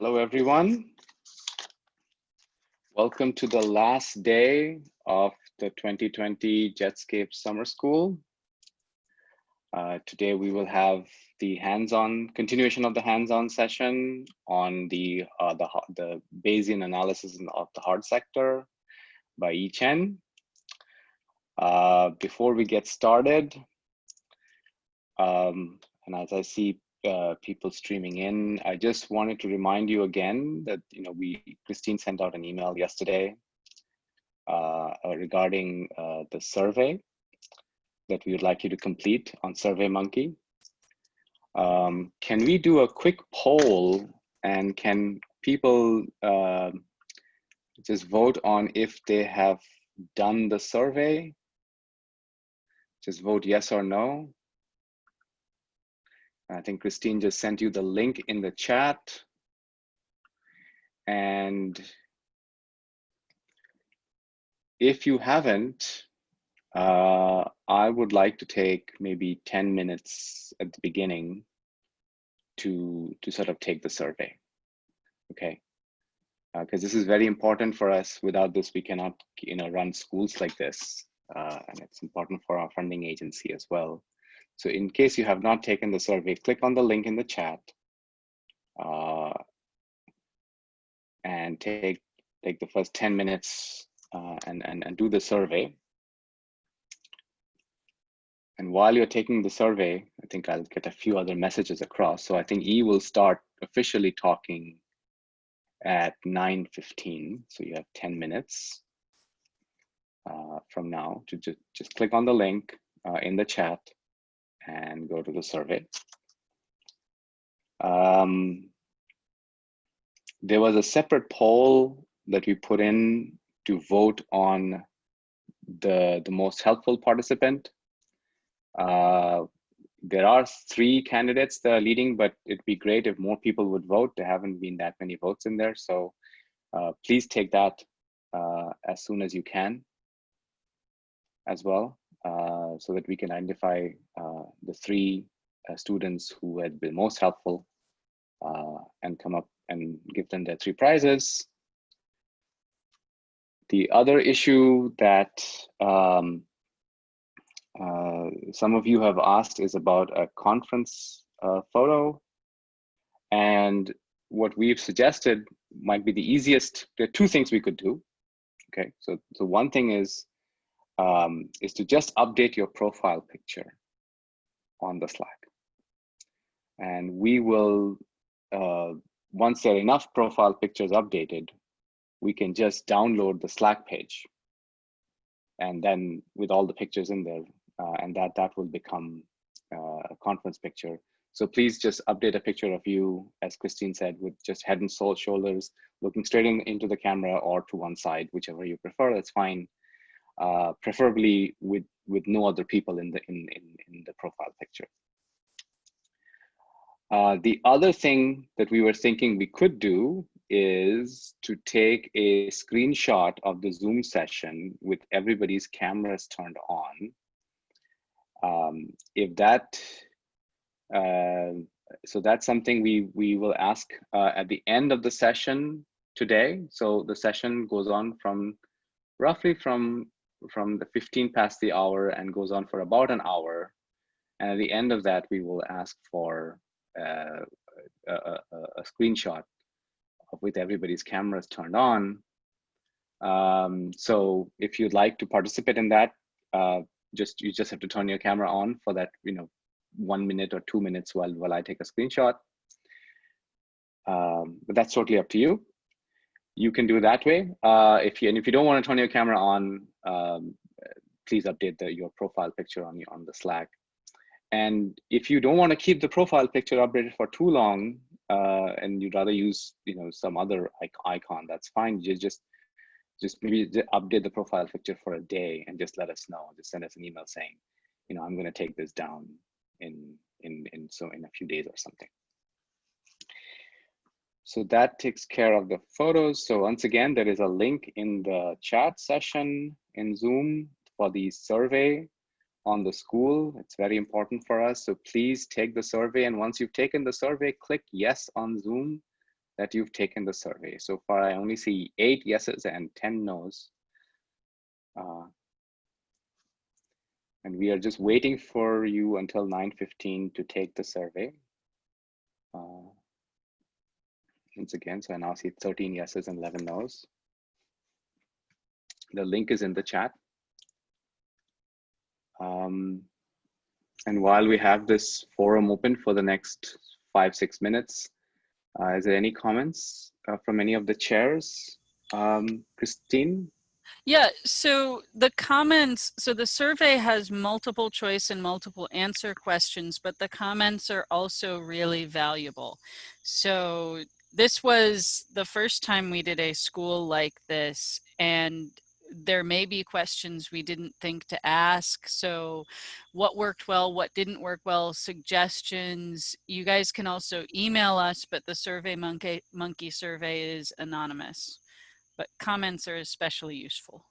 Hello, everyone. Welcome to the last day of the 2020 Jetscape Summer School. Uh, today we will have the hands-on continuation of the hands-on session on the, uh, the, the Bayesian analysis of the hard sector by Yi Chen. Uh, before we get started, um, and as I see uh, people streaming in. I just wanted to remind you again that you know we Christine sent out an email yesterday uh, uh, regarding uh, the survey that we would like you to complete on SurveyMonkey. Um, can we do a quick poll and can people uh, just vote on if they have done the survey? Just vote yes or no. I think Christine just sent you the link in the chat. And if you haven't, uh, I would like to take maybe 10 minutes at the beginning to, to sort of take the survey, okay? Because uh, this is very important for us. Without this, we cannot you know, run schools like this. Uh, and it's important for our funding agency as well. So in case you have not taken the survey, click on the link in the chat uh, and take, take the first 10 minutes uh, and, and, and do the survey. And while you're taking the survey, I think I'll get a few other messages across. So I think E will start officially talking at 9.15. So you have 10 minutes uh, from now to just, just click on the link uh, in the chat and go to the survey. Um, there was a separate poll that we put in to vote on the, the most helpful participant. Uh, there are three candidates that are leading, but it'd be great if more people would vote. There haven't been that many votes in there. So uh, please take that uh, as soon as you can as well. Uh, so that we can identify uh, the three uh, students who had been most helpful and come up and give them their three prizes. The other issue that um, uh, some of you have asked is about a conference uh, photo. And what we've suggested might be the easiest. There are two things we could do. Okay, so, so one thing is um, is to just update your profile picture on the Slack. And we will, uh, once there are enough profile pictures updated, we can just download the Slack page. And then with all the pictures in there, uh, and that, that will become uh, a conference picture. So please just update a picture of you, as Christine said, with just head and soul shoulders, looking straight in, into the camera or to one side, whichever you prefer, that's fine uh, preferably with with no other people in the in in, in the profile picture. Uh, the other thing that we were thinking we could do is to take a screenshot of the Zoom session with everybody's cameras turned on. Um, if that, uh, so that's something we, we will ask uh, at the end of the session today. So the session goes on from roughly from from the 15 past the hour and goes on for about an hour. And at the end of that, we will ask for uh, a, a, a, screenshot with everybody's cameras turned on. Um, so if you'd like to participate in that, uh, just you just have to turn your camera on for that, you know, one minute or two minutes while while I take a screenshot. Um, but that's totally up to you you can do that way. Uh, if you and if you don't want to turn your camera on, um, please update the, your profile picture on on the Slack. And if you don't want to keep the profile picture updated for too long, uh, and you'd rather use you know some other icon, that's fine. You just just maybe update the profile picture for a day and just let us know. Just send us an email saying, you know, I'm going to take this down in in in so in a few days or something. So that takes care of the photos. So once again, there is a link in the chat session in Zoom for the survey on the school. It's very important for us. So please take the survey. And once you've taken the survey, click yes on Zoom that you've taken the survey. So far, I only see eight yeses and 10 nos. Uh, and we are just waiting for you until 9.15 to take the survey. Uh, once again, so I now see 13 yeses and 11 nos. The link is in the chat. Um, and while we have this forum open for the next five, six minutes, uh, is there any comments uh, from any of the chairs? Um, Christine? Yeah, so the comments, so the survey has multiple choice and multiple answer questions, but the comments are also really valuable. So this was the first time we did a school like this and there may be questions we didn't think to ask. So what worked well, what didn't work well, suggestions. You guys can also email us, but the Survey Monkey, Monkey survey is anonymous, but comments are especially useful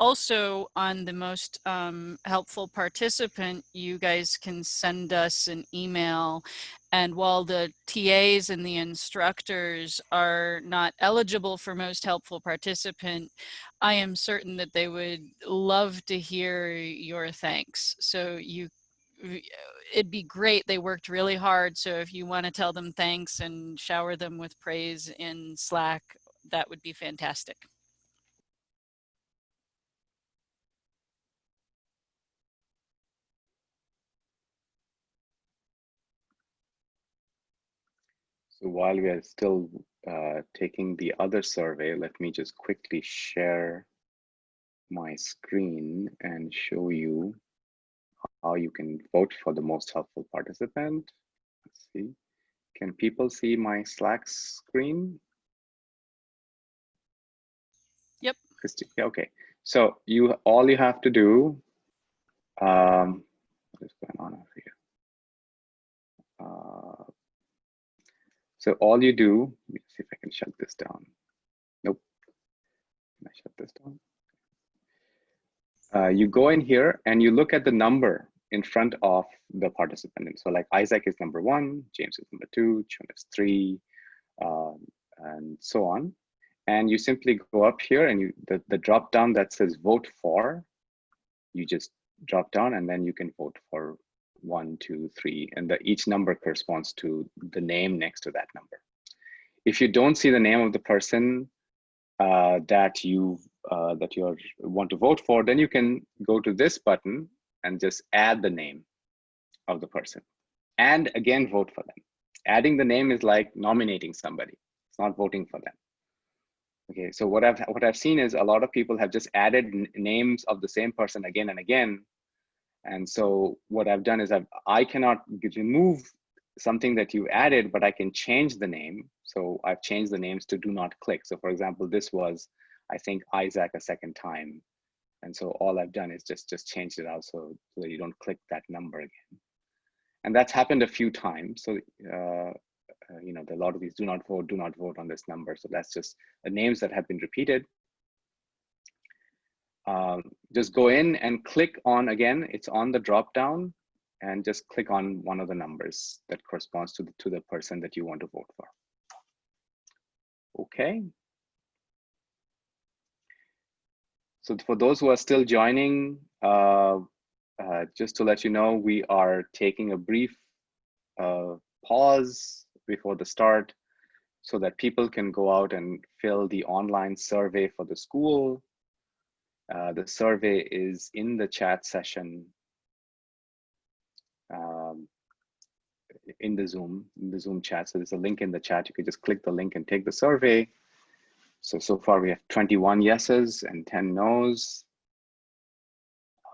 also on the most um, helpful participant, you guys can send us an email. And while the TAs and the instructors are not eligible for most helpful participant, I am certain that they would love to hear your thanks. So you it'd be great. They worked really hard. So if you want to tell them thanks and shower them with praise in Slack, that would be fantastic. So while we are still uh, taking the other survey, let me just quickly share my screen and show you how you can vote for the most helpful participant. Let's see. Can people see my Slack screen? Yep. Okay. So you all you have to do. Um, what is going on over here? So all you do, let me see if I can shut this down. Nope. Can I shut this down? Uh, you go in here and you look at the number in front of the participant. And So like Isaac is number one, James is number two, Chun is three, um, and so on. And you simply go up here and you the, the drop down that says vote for, you just drop down and then you can vote for one, two, three, and the, each number corresponds to the name next to that number. If you don't see the name of the person uh, that you uh, that you want to vote for, then you can go to this button and just add the name of the person, and again vote for them. Adding the name is like nominating somebody. It's not voting for them. Okay, so what I've what I've seen is a lot of people have just added names of the same person again and again and so what I've done is I've, I cannot remove something that you added, but I can change the name. So I've changed the names to do not click. So for example, this was, I think, Isaac a second time. And so all I've done is just, just changed it out so, that you don't click that number again. And that's happened a few times. So, uh, uh, you know, a lot of these do not vote, do not vote on this number. So that's just the names that have been repeated um, just go in and click on again, it's on the drop down and just click on one of the numbers that corresponds to the, to the person that you want to vote for. Okay. So for those who are still joining, uh, uh, just to let you know, we are taking a brief uh, pause before the start so that people can go out and fill the online survey for the school uh, the survey is in the chat session um, in the Zoom, in the Zoom chat. So there's a link in the chat. You can just click the link and take the survey. So, so far we have 21 yeses and 10 nos.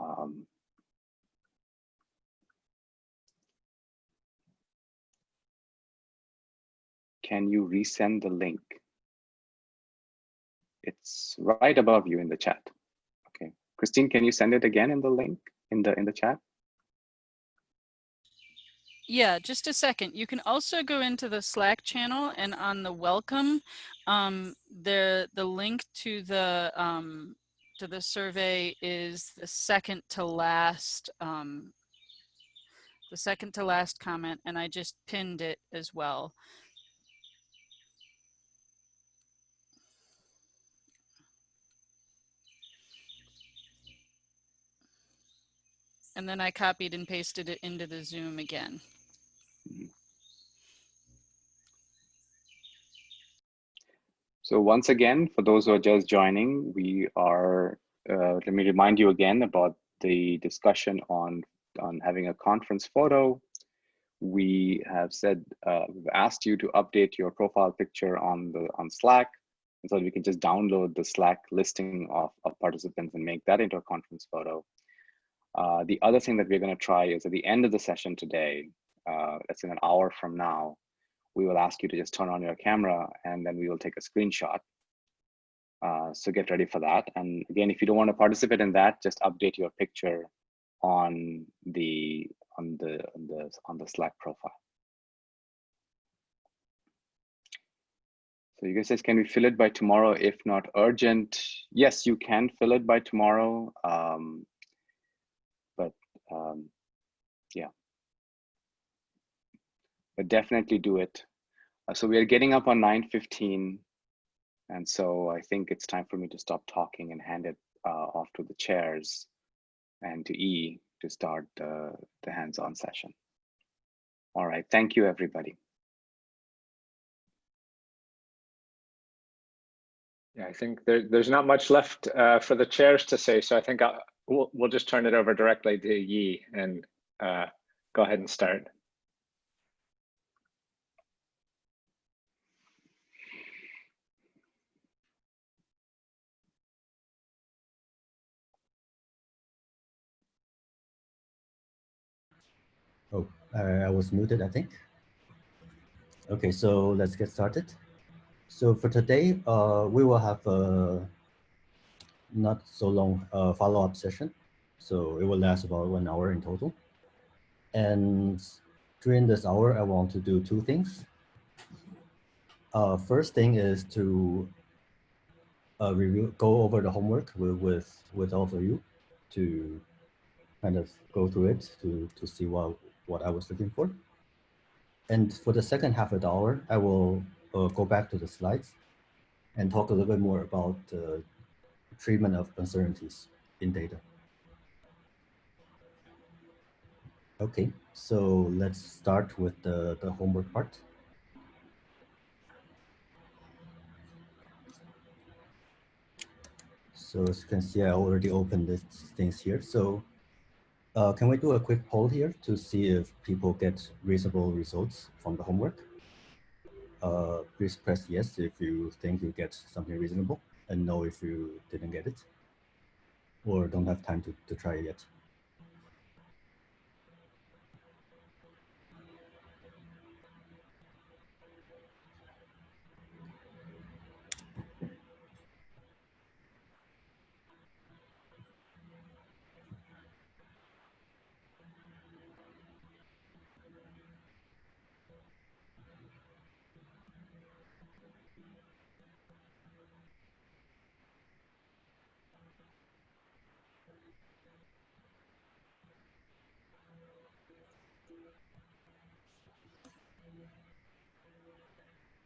Um, can you resend the link? It's right above you in the chat. Christine, can you send it again in the link in the in the chat? Yeah, just a second. You can also go into the Slack channel and on the welcome, um, the the link to the um, to the survey is the second to last um, the second to last comment, and I just pinned it as well. And then I copied and pasted it into the Zoom again. So once again, for those who are just joining, we are, uh, let me remind you again about the discussion on, on having a conference photo. We have said, uh, we've asked you to update your profile picture on the on Slack. So we can just download the Slack listing of, of participants and make that into a conference photo. Uh, the other thing that we're going to try is at the end of the session today, uh, that's in an hour from now, we will ask you to just turn on your camera and then we will take a screenshot. Uh, so get ready for that. And again, if you don't want to participate in that, just update your picture on the on the on the on the Slack profile. So you guys says, can we fill it by tomorrow? If not urgent, yes, you can fill it by tomorrow. Um, um, yeah but definitely do it. Uh, so we are getting up on 9.15. And so I think it's time for me to stop talking and hand it uh, off to the chairs and to E to start uh, the hands-on session. All right, thank you, everybody. Yeah, I think there, there's not much left uh, for the chairs to say, so I think I'll, we'll, we'll just turn it over directly to Yi and uh, go ahead and start. Oh, I was muted, I think. Okay, so let's get started. So for today, uh, we will have a not so long uh, follow-up session. So it will last about one hour in total. And during this hour, I want to do two things. Uh, first thing is to uh, review, go over the homework with, with, with all of you to kind of go through it to, to see what, what I was looking for. And for the second half of the hour, I will uh, go back to the slides and talk a little bit more about uh, treatment of uncertainties in data. Okay, so let's start with the, the homework part. So as you can see, I already opened these things here. So uh, can we do a quick poll here to see if people get reasonable results from the homework? Uh, please press yes if you think you get something reasonable and know if you didn't get it or don't have time to, to try it yet.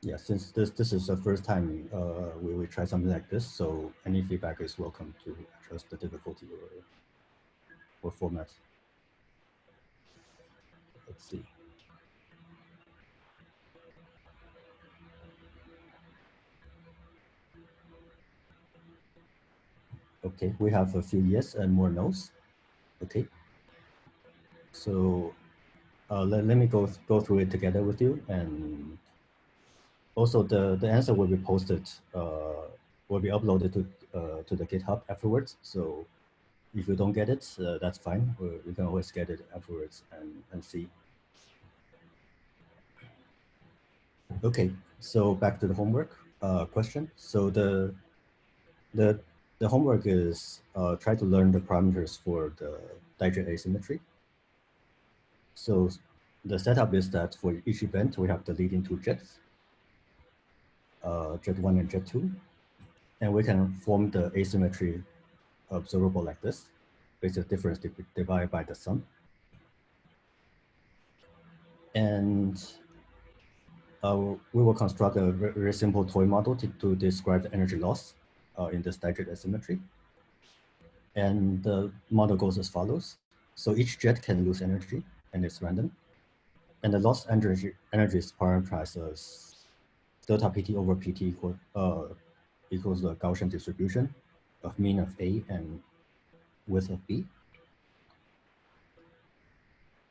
Yeah, since this this is the first time uh, we will try something like this, so any feedback is welcome to address the difficulty or or format. Let's see. Okay, we have a few yes and more no's. Okay. So uh, let, let me go go through it together with you and also the, the answer will be posted, uh, will be uploaded to, uh, to the GitHub afterwards. So if you don't get it, uh, that's fine. You can always get it afterwards and, and see. Okay, so back to the homework uh, question. So the, the, the homework is uh, try to learn the parameters for the dijet asymmetry. So the setup is that for each event, we have the leading two jets uh, jet 1 and jet 2. And we can form the asymmetry observable like this, the difference divided by the sum. And uh, we will construct a very simple toy model to, to describe the energy loss uh, in this dijet asymmetry. And the model goes as follows. So each jet can lose energy and it's random. And the lost energy, energy is parameterized as delta PT over PT equal, uh, equals the Gaussian distribution of mean of A and width of B.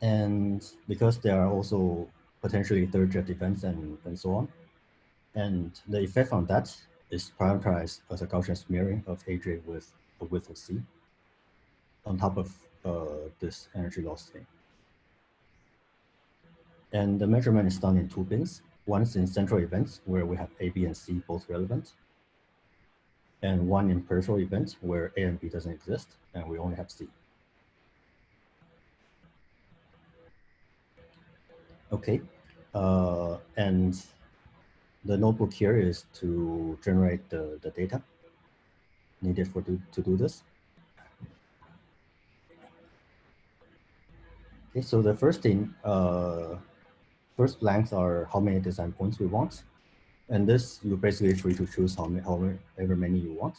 And because there are also potentially third jet events and, and so on, and the effect on that is parameterized as a Gaussian smearing of AJ with a width of C on top of uh, this energy loss thing. And the measurement is done in two bins. One in central events where we have A, B, and C both relevant. And one in peripheral events where A and B doesn't exist and we only have C. Okay, uh, and the notebook here is to generate the, the data needed for to, to do this. Okay, so the first thing, uh, first blanks are how many design points we want. And this, you're basically free to choose how many, however many you want.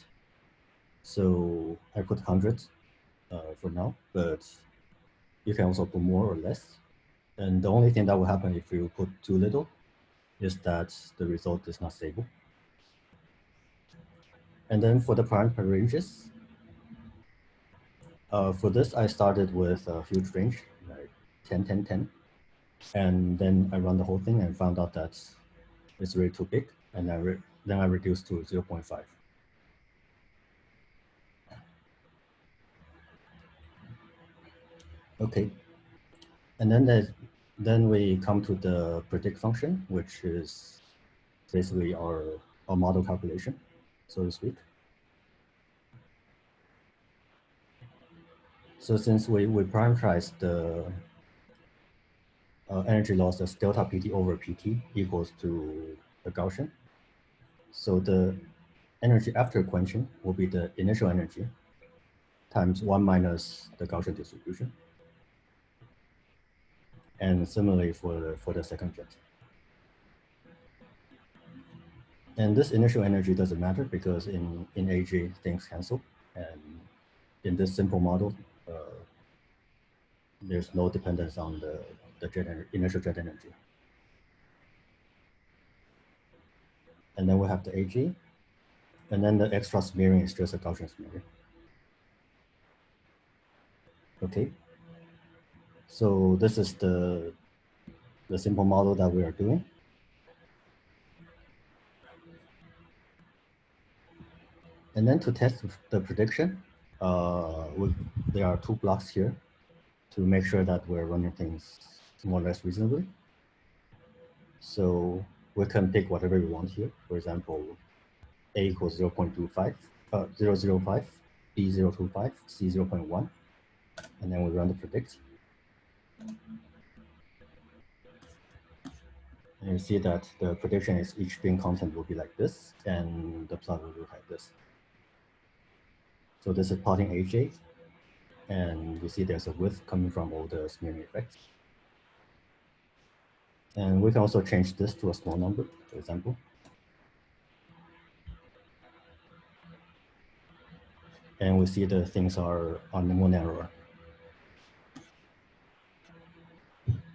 So I put 100 uh, for now, but you can also put more or less. And the only thing that will happen if you put too little is that the result is not stable. And then for the parameter ranges, uh, for this, I started with a huge range, like 10, 10, 10. And then I run the whole thing and found out that it's really too big. And I then I reduced to 0 0.5. Okay. And then then we come to the predict function, which is basically our, our model calculation, so to speak. So since we, we parameterize the uh, energy loss as delta PT over PT equals to the Gaussian. So the energy after quenching will be the initial energy times one minus the Gaussian distribution and similarly for the, for the second jet. And this initial energy doesn't matter because in, in AJ things cancel. And in this simple model, uh, there's no dependence on the, the initial jet energy. And then we have the AJ. And then the extra smearing is just a Gaussian smearing. Okay, so this is the, the simple model that we are doing. And then to test the prediction, uh, we, there are two blocks here to make sure that we're running things more or less reasonably. So we can pick whatever we want here. For example, A equals 0 0.25, uh, 005, B 025, C 0.1, and then we run the predict. And you see that the prediction is each bin content will be like this, and the plot will look like this. So this is plotting AJ, and you see there's a width coming from all the smearing effects. And we can also change this to a small number, for example. And we see the things are, on the more narrower.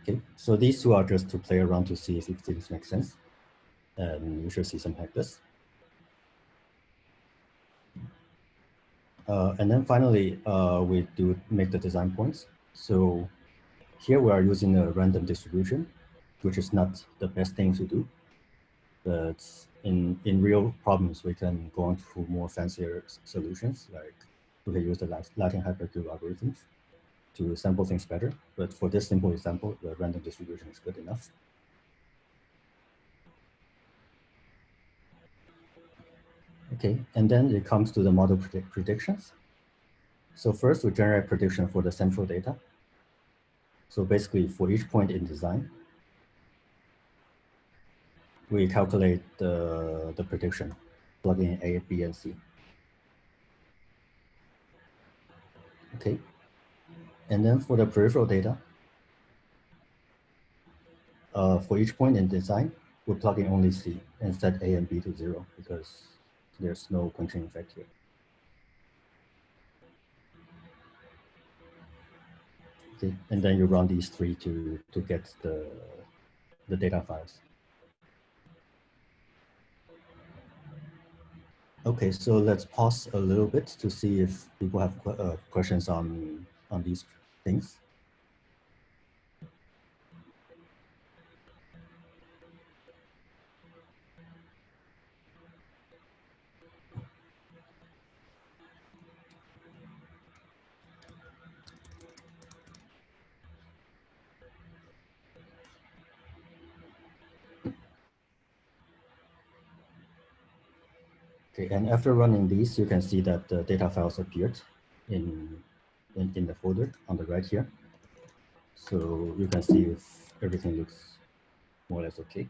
Okay, so these two are just to play around to see if things make sense. And you should see something like this. Uh, and then finally, uh, we do make the design points. So here we are using a random distribution, which is not the best thing to do. But in, in real problems, we can go on to more fancier solutions, like we can use the Latin hypercube algorithms to sample things better. But for this simple example, the random distribution is good enough. Okay, and then it comes to the model predict predictions. So first we generate prediction for the central data. So basically for each point in design, we calculate the, the prediction, plugging in A, B, and C. Okay, and then for the peripheral data, uh, for each point in design, we're in only C and set A and B to zero because there's no quenching effect here. Okay, and then you run these three to to get the the data files. Okay, so let's pause a little bit to see if people have uh, questions on on these things. Okay, and after running these, you can see that the data files appeared in, in, in the folder on the right here. So you can see if everything looks more or less okay.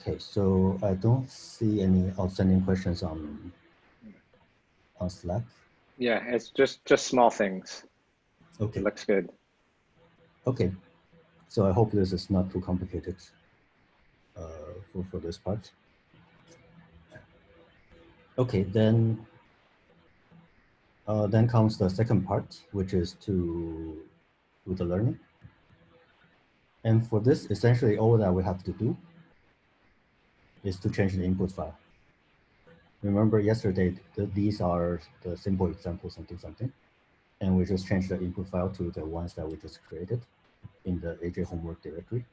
Okay, so I don't see any outstanding questions on on Slack. Yeah, it's just just small things. Okay, It looks good. okay. So I hope this is not too complicated uh, for, for this part. Okay, then uh, then comes the second part, which is to do the learning. And for this, essentially all that we have to do is to change the input file. Remember yesterday, th these are the simple examples something something, and we just change the input file to the ones that we just created in the AJ homework directory.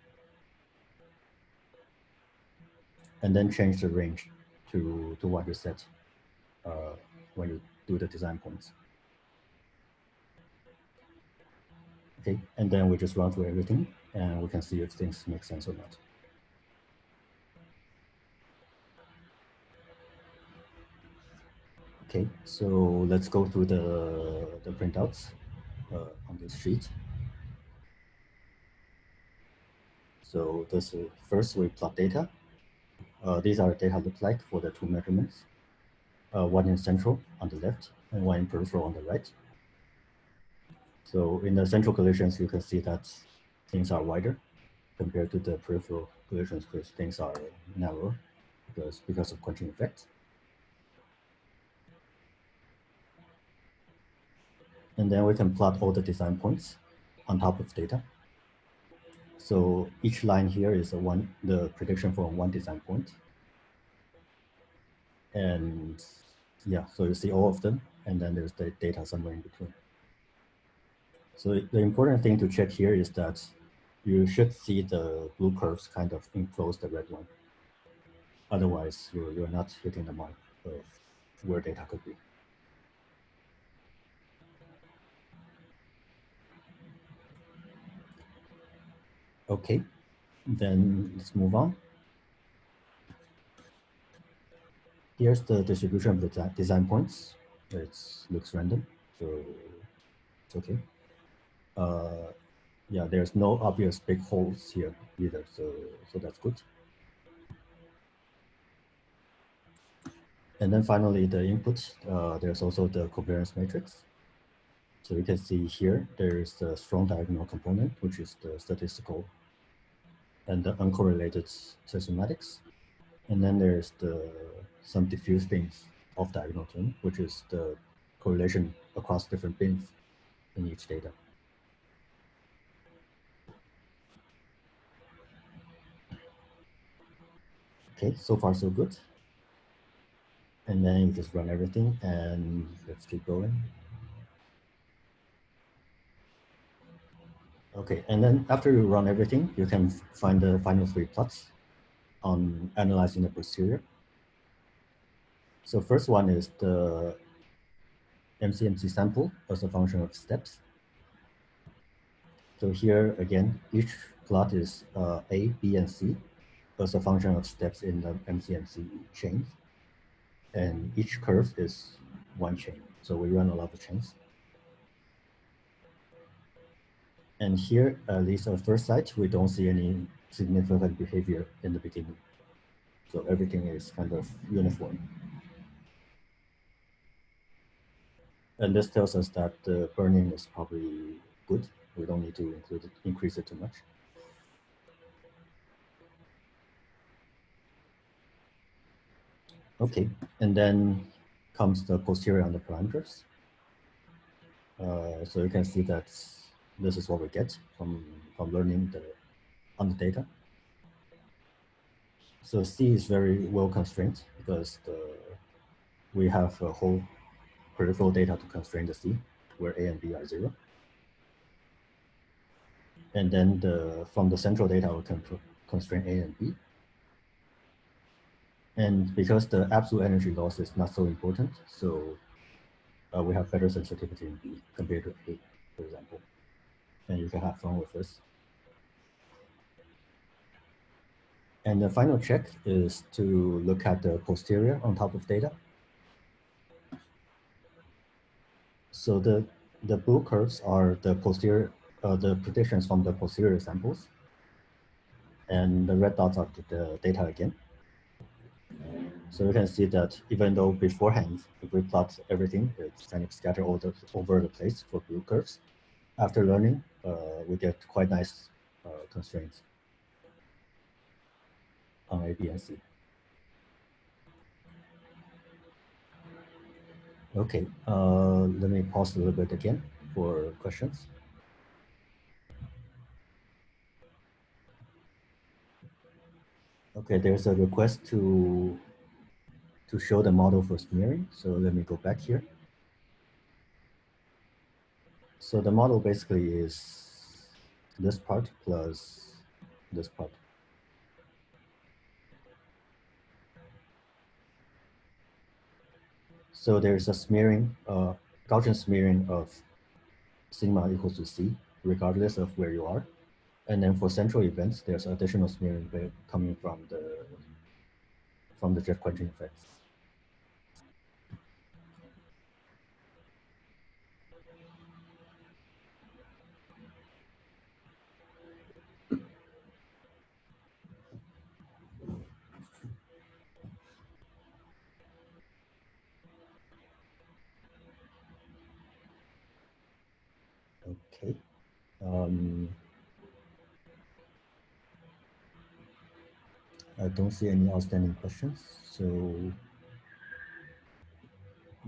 And then change the range to, to what you set uh, when you do the design points. Okay, and then we just run through everything and we can see if things make sense or not. Okay, so let's go through the, the printouts uh, on this sheet. So this is, first we plot data. Uh, these are data look like for the two measurements. Uh, one in central on the left and one in peripheral on the right. So in the central collisions, you can see that things are wider compared to the peripheral collisions, because things are narrower because, because of quenching effect. And then we can plot all the design points on top of data. So each line here is a one the prediction for one design point. And yeah, so you see all of them, and then there's the data somewhere in between. So the important thing to check here is that you should see the blue curves kind of enclose the red one. Otherwise, you're, you're not hitting the mark of where data could be. Okay, then let's move on. Here's the distribution of the design points. It looks random, so it's okay. Uh, yeah, there's no obvious big holes here either, so so that's good. And then finally, the input. Uh, there's also the covariance matrix. So you can see here, there is the strong diagonal component, which is the statistical and the uncorrelated systematics. And then there's the some diffuse things of diagonal term, which is the correlation across different bins in each data. Okay, so far so good. And then you just run everything and let's keep going. Okay, and then after you run everything, you can find the final three plots on analyzing the posterior. So first one is the MCMC sample as a function of steps. So here again, each plot is uh, A, B, and C as a function of steps in the MCMC chain. And each curve is one chain. So we run a lot of chains. And here, at least at first sight, we don't see any significant behavior in the beginning. So everything is kind of uniform. And this tells us that the burn-in is probably good We don't need to include it, increase it too much. Okay, and then comes the posterior on the parameters. Uh, so you can see that this is what we get from, from learning the, on the data. So C is very well constrained because the, we have a whole peripheral data to constrain the C where A and B are zero. And then the, from the central data, we can constrain A and B. And because the absolute energy loss is not so important, so uh, we have better sensitivity in B compared to A, for example. And you can have fun with this. And the final check is to look at the posterior on top of data. So the, the blue curves are the posterior, uh, the predictions from the posterior samples. And the red dots are the data again. So you can see that even though beforehand, if we plot everything, it's kind of scattered all the, over the place for blue curves. After learning, uh, we get quite nice uh, constraints on A, B, and C. Okay, uh, let me pause a little bit again for questions. Okay, there's a request to to show the model for smearing. So let me go back here. So the model basically is this part plus this part. So there's a smearing, uh, Gaussian smearing of sigma equals to C, regardless of where you are. And then for central events, there's additional smearing coming from the from the jet quenching effects. Okay. Um, I don't see any outstanding questions. So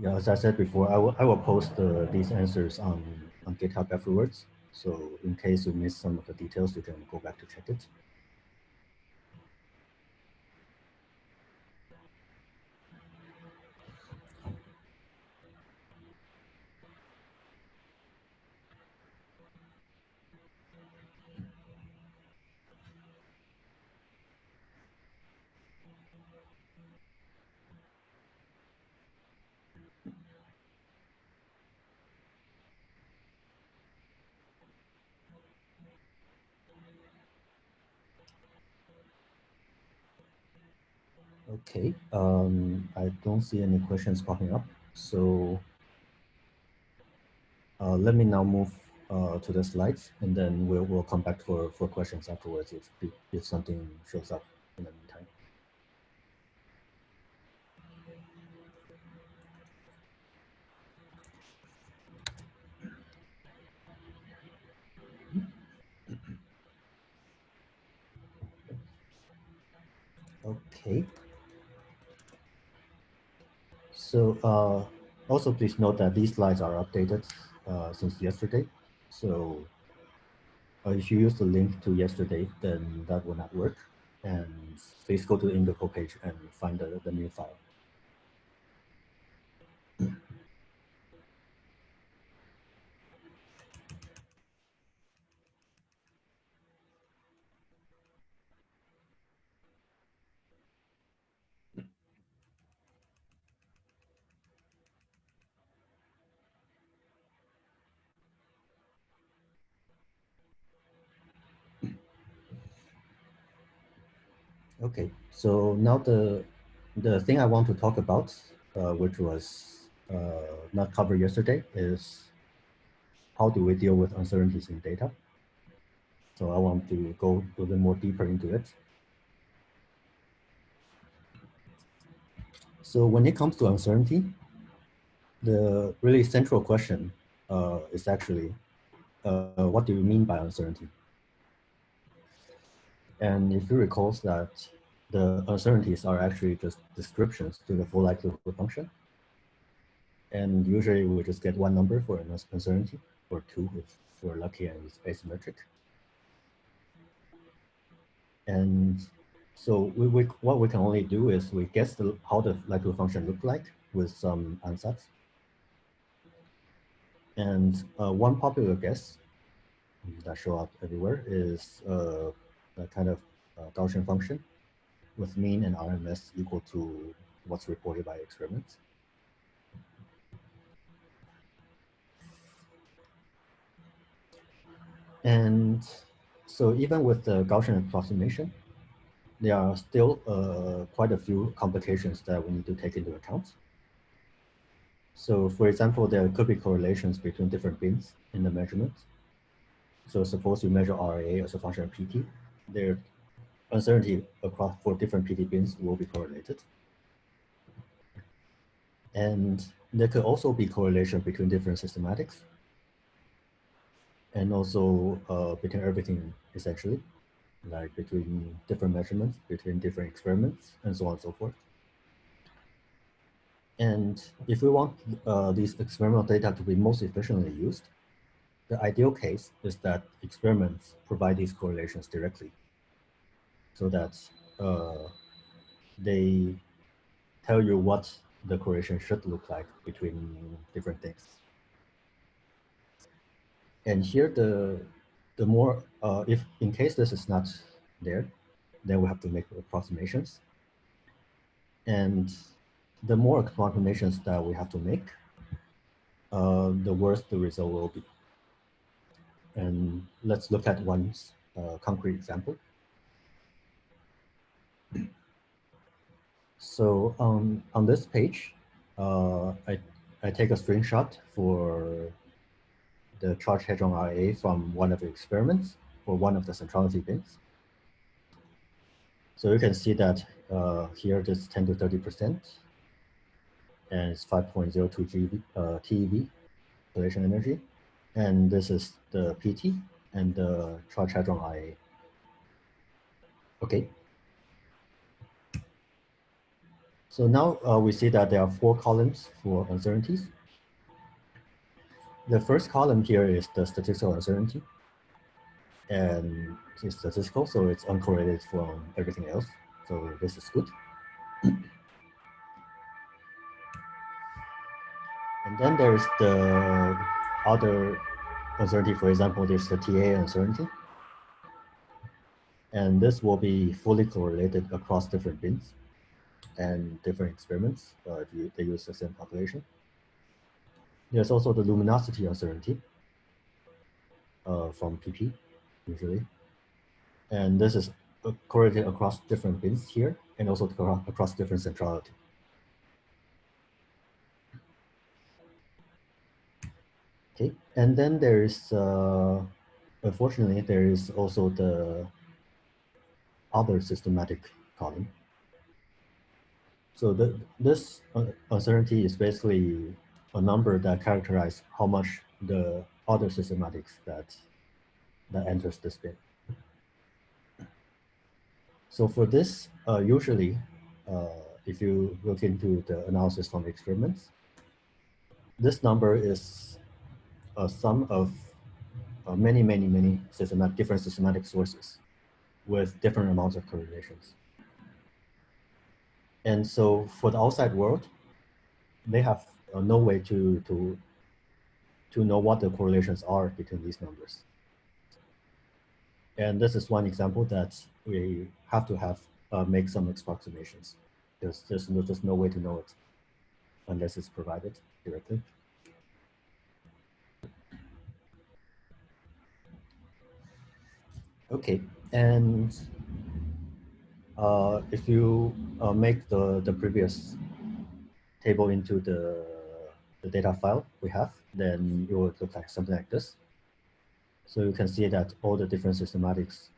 yeah, as I said before, I will, I will post uh, these answers on, on GitHub afterwards. So in case you miss some of the details, you can go back to check it. Okay, um, I don't see any questions popping up. So uh, let me now move uh, to the slides and then we'll, we'll come back for, for questions afterwards if, if something shows up in the meantime. Okay. So uh, also please note that these slides are updated uh, since yesterday. So uh, if you use the link to yesterday, then that will not work. And please go to the Indico page and find the, the new file. Okay, so now the the thing I want to talk about, uh, which was uh, not covered yesterday, is how do we deal with uncertainties in data? So I want to go a little more deeper into it. So when it comes to uncertainty, the really central question uh, is actually, uh, what do you mean by uncertainty? And if you recall that the uncertainties are actually just descriptions to the full likelihood function. And usually we just get one number for an uncertainty, or two if we're lucky and it's asymmetric. And so we, we, what we can only do is we guess the, how the likelihood function look like with some ansatz. And uh, one popular guess that show up everywhere is uh, kind of uh, Gaussian function with mean and RMS equal to what's reported by experiments. And so even with the Gaussian approximation, there are still uh, quite a few complications that we need to take into account. So for example, there could be correlations between different bins in the measurement. So suppose you measure RAA as a function of PT, there uncertainty across for different PT bins will be correlated. And there could also be correlation between different systematics and also uh, between everything essentially, like between different measurements, between different experiments, and so on and so forth. And if we want uh, these experimental data to be most efficiently used, the ideal case is that experiments provide these correlations directly so that uh, they tell you what the correlation should look like between different things. And here, the the more uh, if in case this is not there, then we have to make approximations. And the more approximations that we have to make, uh, the worse the result will be. And let's look at one uh, concrete example. So um, on this page, uh, I, I take a screenshot for the charge hadron RAA from one of the experiments for one of the centrality bins. So you can see that uh, here it is 10 to 30%, and it's 5.02 GeV, uh, TeV, population energy. And this is the PT and the hadron RAA. Okay, so now uh, we see that there are four columns for uncertainties. The first column here is the statistical uncertainty. And it's statistical, so it's uncorrelated from everything else. So this is good. and then there's the other uncertainty, for example, there's the TAA uncertainty. And this will be fully correlated across different bins and different experiments uh, if you, they use the same population. There's also the luminosity uncertainty uh, from PP, usually. And this is uh, correlated across different bins here and also across different centrality. Okay, and then there is, uh, unfortunately, there is also the other systematic column. So the, this uncertainty is basically a number that characterizes how much the other systematics that that enters this bin. So for this, uh, usually, uh, if you look into the analysis from experiments, this number is a sum of uh, many, many, many systematic, different systematic sources with different amounts of correlations. And so for the outside world, they have uh, no way to, to, to know what the correlations are between these numbers. And this is one example that we have to have uh, make some approximations. There's, there's no, just no way to know it unless it's provided directly. Okay, and uh, if you uh, make the, the previous table into the, the data file we have, then it will look like something like this. So you can see that all the different systematics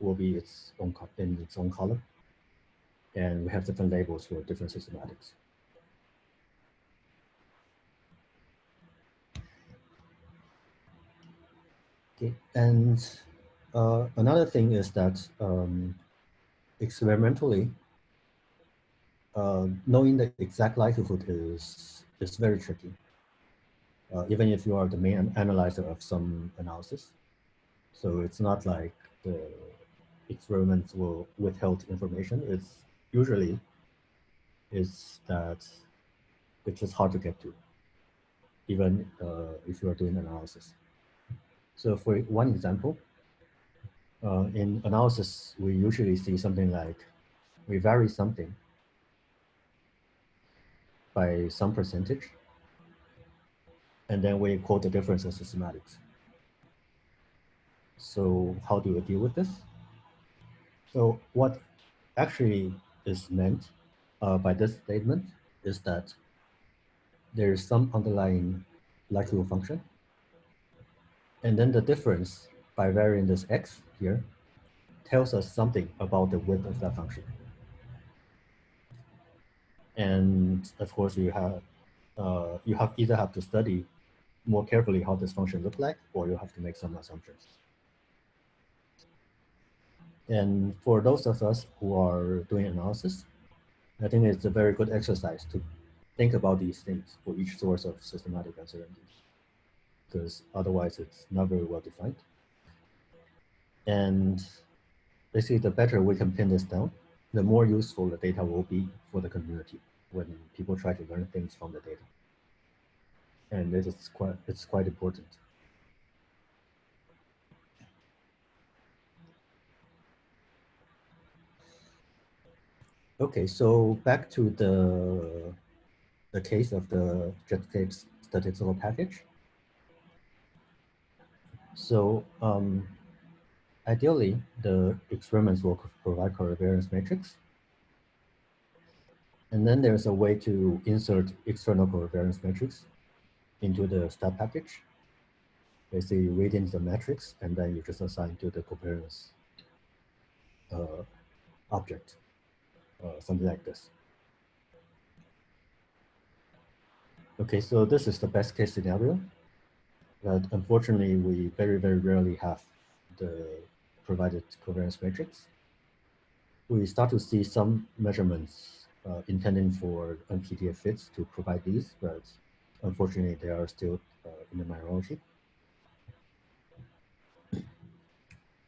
will be its own in its own column. And we have different labels for different systematics. Okay, and uh, another thing is that um, experimentally, uh, knowing the exact likelihood is, is very tricky. Uh, even if you are the main analyzer of some analysis. So it's not like the experiments will withhold information. It's usually is that it's just hard to get to, even uh, if you are doing analysis. So for one example, uh, in analysis, we usually see something like we vary something by some percentage, and then we quote the difference as systematics. So how do we deal with this? So what actually is meant uh, by this statement is that there is some underlying likelihood function. And then the difference by varying this x here tells us something about the width of that function. And of course, you have uh, you have either have to study more carefully how this function look like, or you have to make some assumptions. And for those of us who are doing analysis, I think it's a very good exercise to think about these things for each source of systematic uncertainty, because otherwise it's not very well defined. And basically, the better we can pin this down, the more useful the data will be for the community when people try to learn things from the data. And it is quite, it's quite important. Okay, so back to the the case of the statistical package. So um, ideally, the experiments will provide covariance matrix. And then there's a way to insert external covariance matrix into the stat package. Basically, you read in the matrix, and then you just assign to the covariance uh, object, uh, something like this. Okay, so this is the best case scenario. But unfortunately, we very, very rarely have the provided covariance matrix. We start to see some measurements uh, intending for nPDF fits to provide these, but unfortunately, they are still uh, in the minority.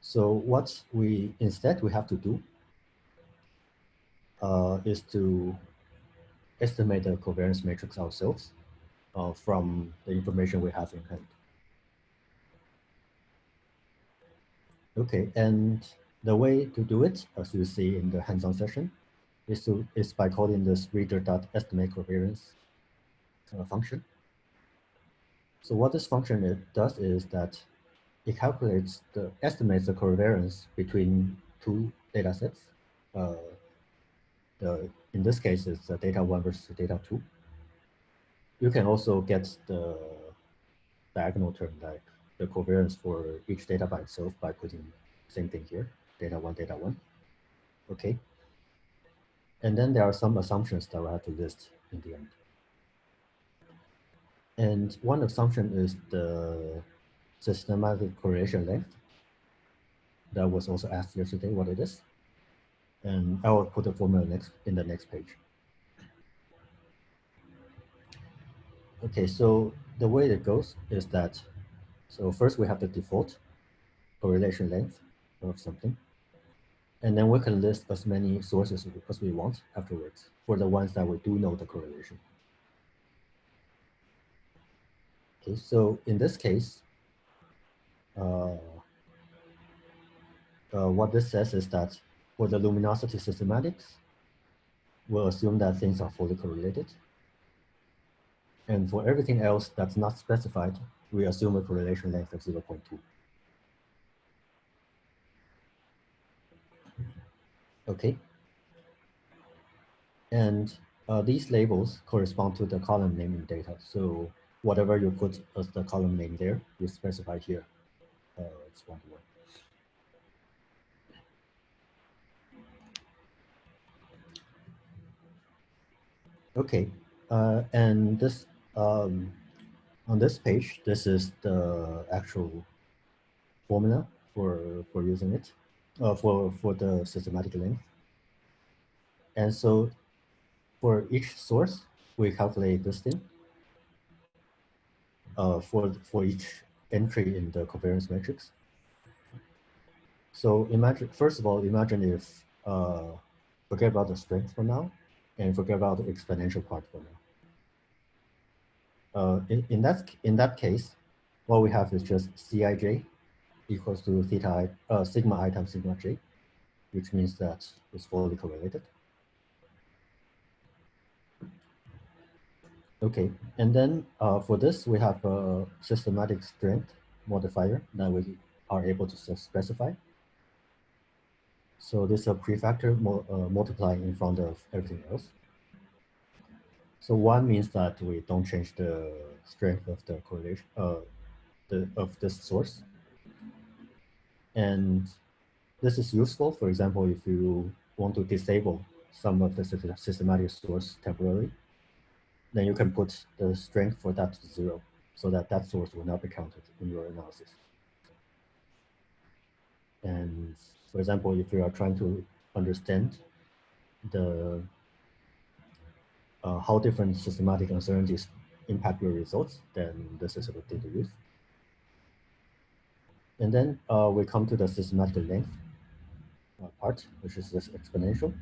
So what we instead we have to do uh, is to estimate the covariance matrix ourselves uh, from the information we have in hand. Okay, and the way to do it, as you see in the hands-on session, is, to, is by calling this reader.estimate covariance uh, function. So what this function it does is that it calculates the estimates the covariance between two data sets. Uh, the, in this case, it's the data one versus data two. You can also get the diagonal term like the covariance for each data by itself by putting same thing here, data one, data one. Okay. And then there are some assumptions that we have to list in the end. And one assumption is the systematic correlation length. That was also asked yesterday what it is. And I will put the formula next in the next page. Okay, so the way it goes is that, so first we have the default correlation length of something. And then we can list as many sources as we want afterwards for the ones that we do know the correlation. Okay, so in this case, uh, uh, what this says is that for the luminosity systematics, we'll assume that things are fully correlated. And for everything else that's not specified, we assume a correlation length of 0.2. Okay. And uh, these labels correspond to the column name in data. So whatever you put as the column name there, you specify here. Uh, it's one to one. Okay, uh, and this um, on this page, this is the actual formula for, for using it, uh, for, for the systematic length. And so for each source, we calculate this thing uh, for, for each entry in the covariance matrix. So imagine, first of all, imagine if, uh, forget about the strength for now, and forget about the exponential part for now. Uh, in, in, that, in that case, what we have is just Cij equals to theta i, uh, sigma i times sigma j, which means that it's fully correlated. Okay, and then uh, for this, we have a systematic strength modifier that we are able to specify. So this is a prefactor mo uh, multiplying in front of everything else. So one means that we don't change the strength of the correlation uh, the, of this source. And this is useful, for example, if you want to disable some of the systematic source temporarily, then you can put the strength for that to zero so that that source will not be counted in your analysis. And for example, if you are trying to understand the uh, how different systematic uncertainties impact your results, then this is a good thing to use. And then uh, we come to the systematic length uh, part, which is this exponential.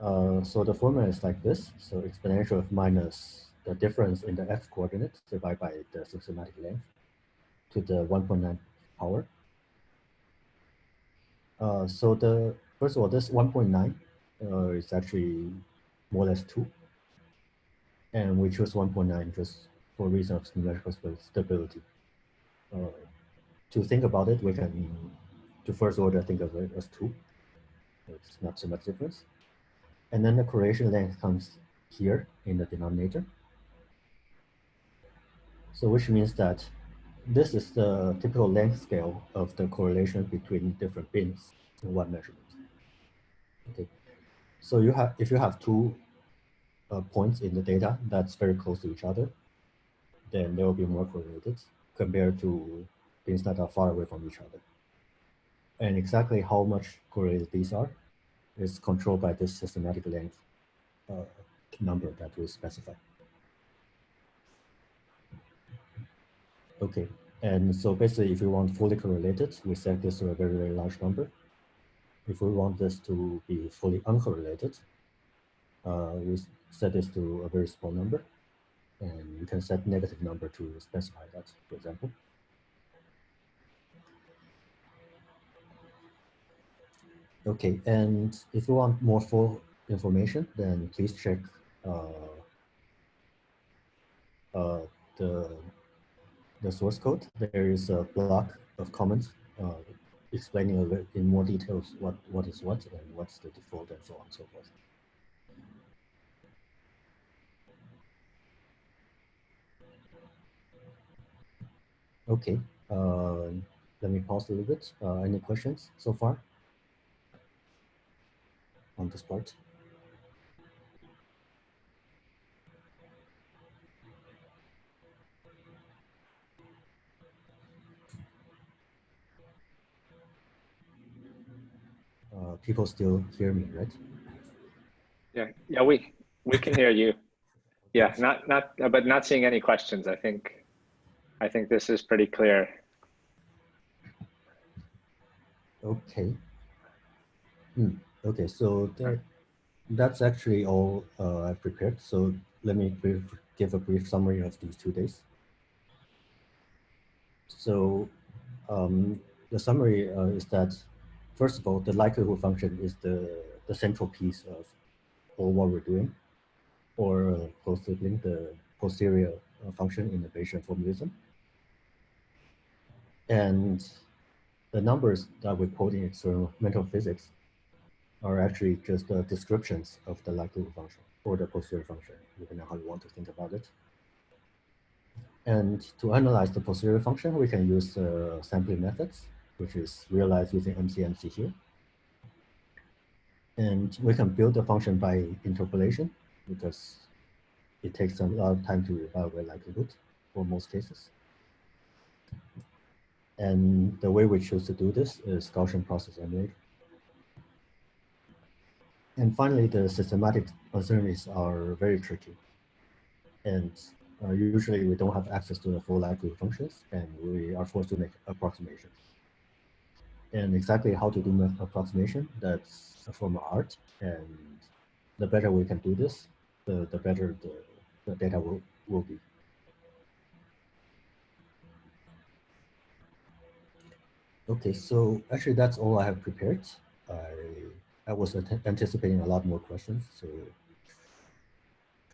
Uh, so the formula is like this. So exponential of minus the difference in the x coordinate divided by the systematic length to the 1.9 power. Uh, so the first of all, this 1.9 uh, is actually more or less 2. And we chose 1.9 just for reason of numerical stability. Uh, to think about it, we can, to first order, think of it as 2. It's not so much difference. And then the correlation length comes here in the denominator. So which means that this is the typical length scale of the correlation between different bins in one measurement. Okay, so you have if you have two uh, points in the data that's very close to each other, then they will be more correlated compared to things that are far away from each other. And exactly how much correlated these are is controlled by this systematic length uh, number that we specify. Okay, and so basically if we want fully correlated, we set this to a very, very large number. If we want this to be fully uncorrelated, uh, we set this to a very small number. And you can set negative number to specify that, for example. Okay, and if you want more full information, then please check uh, uh, the the source code. There is a block of comments uh, explaining in more details what what is what and what's the default and so on and so forth. Okay, uh, let me pause a little bit. Uh, any questions so far? on this part. Uh, people still hear me, right? Yeah, yeah, we we can hear you. Yeah, not not, but not seeing any questions. I think, I think this is pretty clear. Okay. Hmm. Okay, so that, that's actually all uh, I've prepared. So let me brief, give a brief summary of these two days. So um, the summary uh, is that, first of all, the likelihood function is the, the central piece of all what we're doing, or uh, post-sibling, the posterior uh, function in the Bayesian formalism. And the numbers that we quote in experimental physics are actually just uh, descriptions of the likelihood function or the posterior function, depending on how you want to think about it. And to analyze the posterior function, we can use uh, sampling methods, which is realized using MCMC here. And we can build the function by interpolation because it takes a lot of time to evaluate likelihood for most cases. And the way we choose to do this is Gaussian process emulator. And finally, the systematic uncertainties are very tricky. And uh, usually we don't have access to the full likelihood functions and we are forced to make approximations. And exactly how to do an approximation, that's a form of art. And the better we can do this, the, the better the, the data will, will be. Okay, so actually that's all I have prepared. I, I was anticipating a lot more questions, so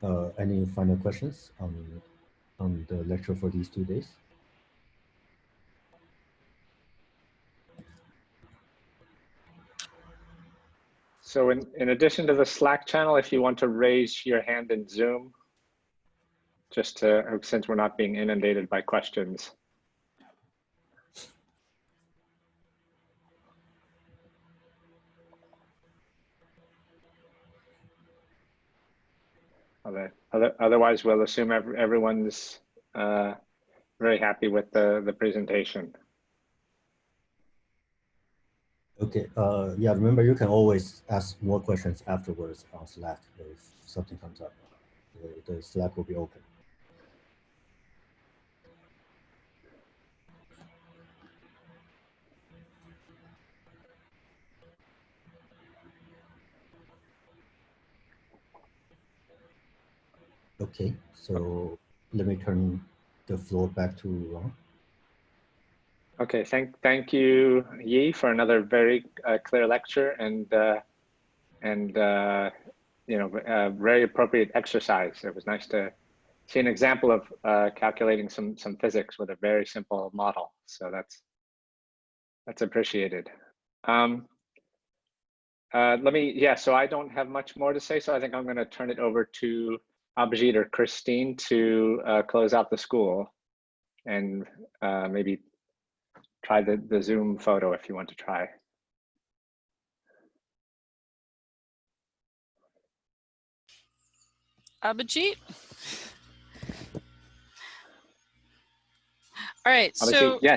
uh, any final questions on, on the lecture for these two days? So in, in addition to the Slack channel, if you want to raise your hand in Zoom, just to, since we're not being inundated by questions. Other, other, otherwise, we'll assume every, everyone's uh, very happy with the, the presentation. Okay, uh, yeah, remember you can always ask more questions afterwards on Slack if something comes up. The, the Slack will be open. Okay, so let me turn the floor back to Ron. Okay, thank thank you, Yi, for another very uh, clear lecture and uh, and uh, you know very appropriate exercise. It was nice to see an example of uh, calculating some some physics with a very simple model. So that's that's appreciated. Um, uh, let me yeah. So I don't have much more to say. So I think I'm going to turn it over to Abhijit or Christine to uh, close out the school and maybe try the, the Zoom photo if you want to try. Abhijit? All right, Abhijit, so yeah,